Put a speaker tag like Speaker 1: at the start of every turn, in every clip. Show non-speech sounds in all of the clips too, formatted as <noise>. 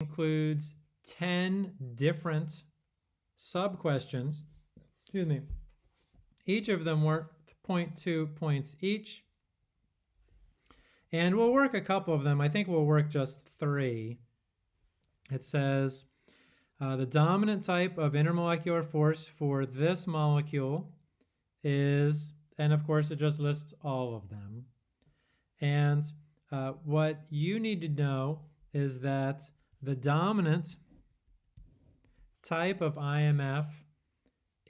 Speaker 1: includes 10 different sub-questions. Excuse me. Each of them worth 0.2 points each. And we'll work a couple of them. I think we'll work just three. It says uh, the dominant type of intermolecular force for this molecule is, and of course it just lists all of them. And uh, what you need to know is that the dominant type of IMF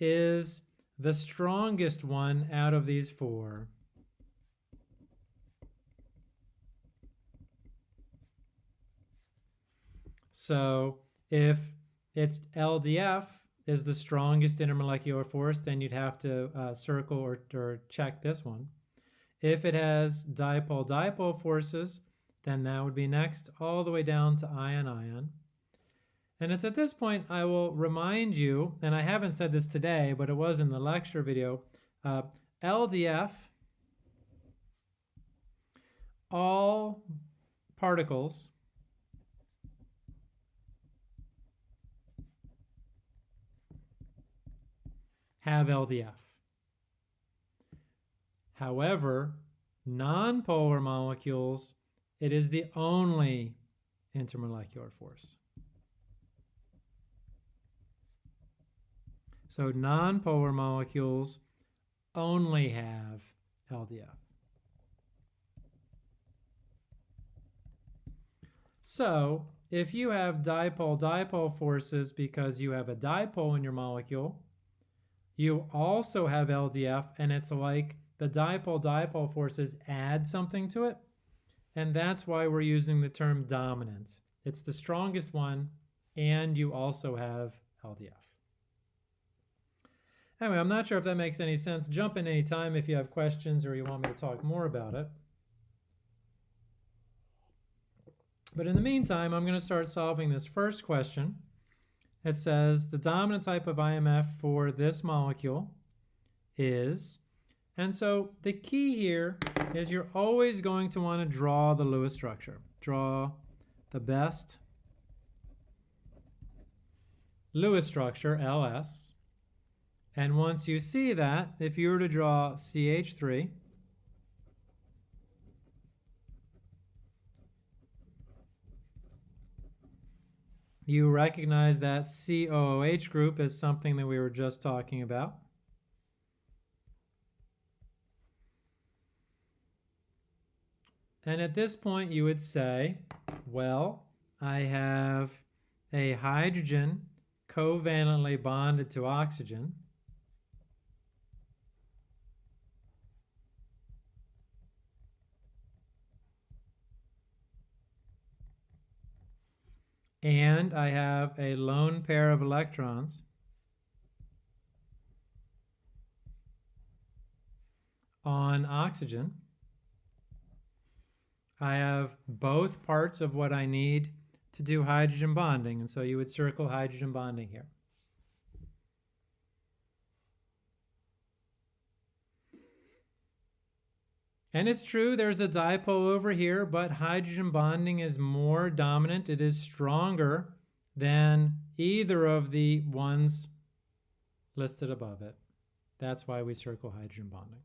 Speaker 1: is the strongest one out of these four. So if it's LDF is the strongest intermolecular force, then you'd have to uh, circle or, or check this one. If it has dipole-dipole forces, then that would be next all the way down to ion-ion. And it's at this point I will remind you, and I haven't said this today, but it was in the lecture video, uh, LDF, all particles have LDF. However, nonpolar molecules, it is the only intermolecular force. So nonpolar molecules only have LDF. So if you have dipole-dipole forces because you have a dipole in your molecule, you also have LDF and it's like the dipole-dipole forces add something to it. And that's why we're using the term dominant. It's the strongest one and you also have LDF. Anyway, I'm not sure if that makes any sense. Jump in any time if you have questions or you want me to talk more about it. But in the meantime, I'm going to start solving this first question it says the dominant type of IMF for this molecule is, and so the key here is you're always going to want to draw the Lewis structure. Draw the best Lewis structure, LS. And once you see that, if you were to draw CH3, You recognize that COOH group as something that we were just talking about. And at this point, you would say, well, I have a hydrogen covalently bonded to oxygen. and I have a lone pair of electrons on oxygen. I have both parts of what I need to do hydrogen bonding, and so you would circle hydrogen bonding here. And it's true, there's a dipole over here, but hydrogen bonding is more dominant. It is stronger than either of the ones listed above it. That's why we circle hydrogen bonding.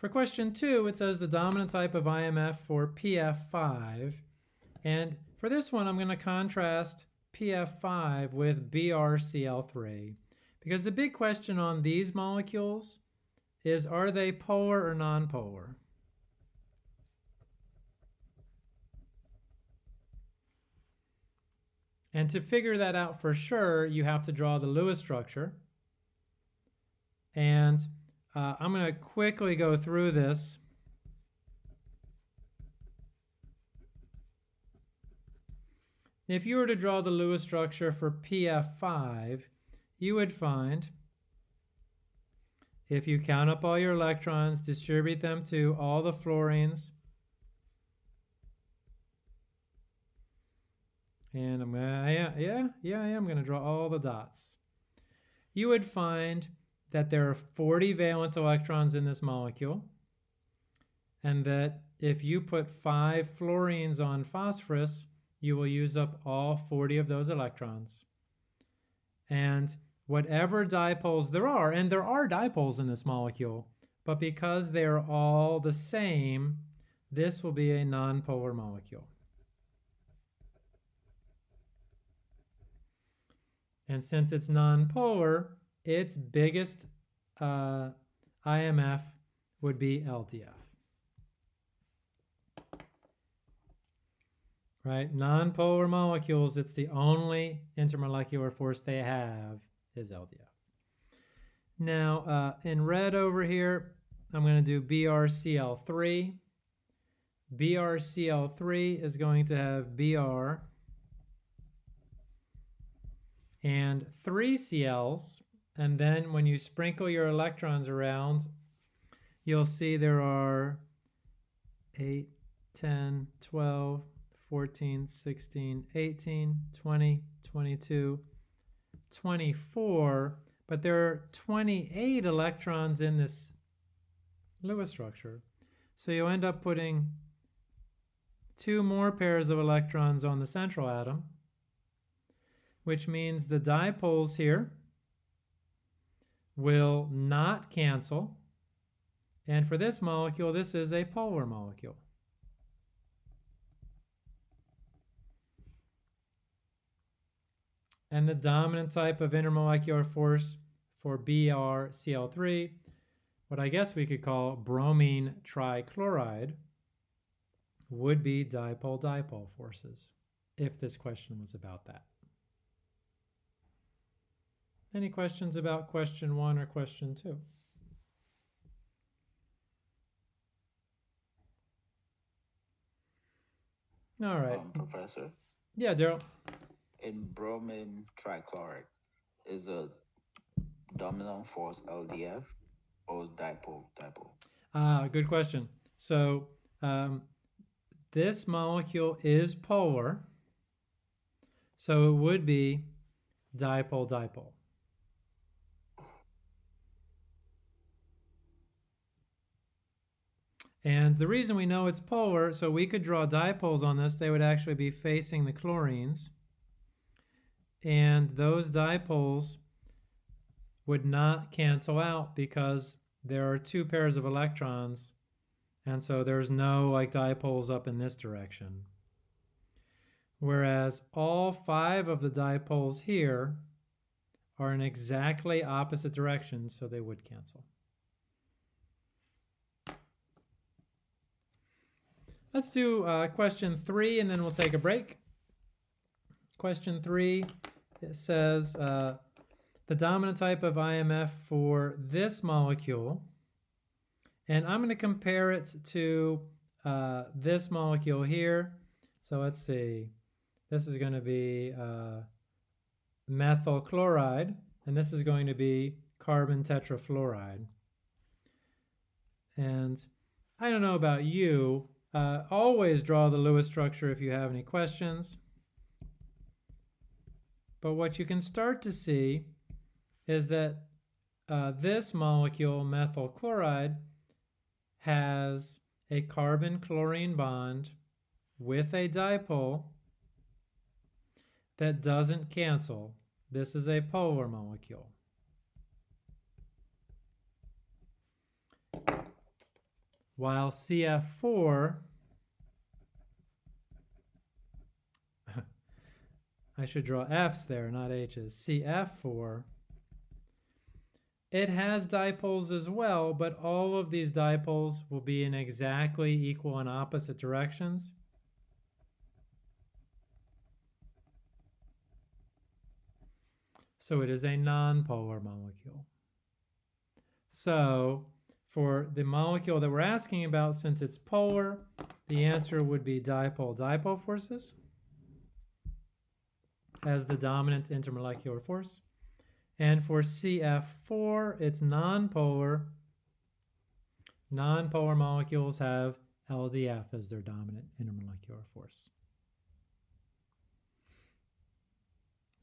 Speaker 1: For question two, it says the dominant type of IMF for PF5. And for this one, I'm going to contrast PF5 with BRCl3. Because the big question on these molecules is are they polar or nonpolar? And to figure that out for sure, you have to draw the Lewis structure. And uh, I'm going to quickly go through this. If you were to draw the Lewis structure for PF5, you would find if you count up all your electrons, distribute them to all the fluorines, and I'm gonna, yeah, yeah, yeah, I am gonna draw all the dots. You would find that there are 40 valence electrons in this molecule, and that if you put five fluorines on phosphorus, you will use up all 40 of those electrons. And whatever dipoles there are, and there are dipoles in this molecule, but because they're all the same, this will be a nonpolar molecule. And since it's nonpolar, its biggest uh, IMF would be LDF. Right? Nonpolar molecules, it's the only intermolecular force they have is LDF. Now, uh, in red over here, I'm going to do BrCl3. BrCl3 is going to have Br and three Cls. And then when you sprinkle your electrons around, you'll see there are 8, 10, 12, 14, 16, 18, 20, 22, 24, but there are 28 electrons in this Lewis structure. So you end up putting two more pairs of electrons on the central atom, which means the dipoles here will not cancel. And for this molecule, this is a polar molecule. And the dominant type of intermolecular force for BrCl3, what I guess we could call bromine trichloride, would be dipole-dipole forces, if this question was about that. Any questions about question one or question two? All right.
Speaker 2: Um, Professor,
Speaker 1: Yeah, Daryl.
Speaker 2: in bromine trichloride, is a dominant force LDF or is dipole dipole?
Speaker 1: Ah, good question. So um, this molecule is polar, so it would be dipole-dipole. And the reason we know it's polar, so we could draw dipoles on this, they would actually be facing the chlorines. And those dipoles would not cancel out because there are two pairs of electrons and so there's no like dipoles up in this direction. Whereas all five of the dipoles here are in exactly opposite directions, so they would cancel. Let's do uh, question three and then we'll take a break. Question three, it says uh, the dominant type of IMF for this molecule, and I'm going to compare it to uh, this molecule here. So let's see, this is going to be uh, methyl chloride, and this is going to be carbon tetrafluoride. And I don't know about you, uh, always draw the Lewis structure if you have any questions. But what you can start to see is that uh, this molecule, methyl chloride, has a carbon-chlorine bond with a dipole that doesn't cancel. This is a polar molecule. While CF4 <laughs> I should draw F's there, not H's. CF4 it has dipoles as well, but all of these dipoles will be in exactly equal and opposite directions. So it is a nonpolar molecule. So for the molecule that we're asking about, since it's polar, the answer would be dipole-dipole forces as the dominant intermolecular force. And for CF4, it's nonpolar. Nonpolar molecules have LDF as their dominant intermolecular force.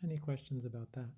Speaker 1: Any questions about that?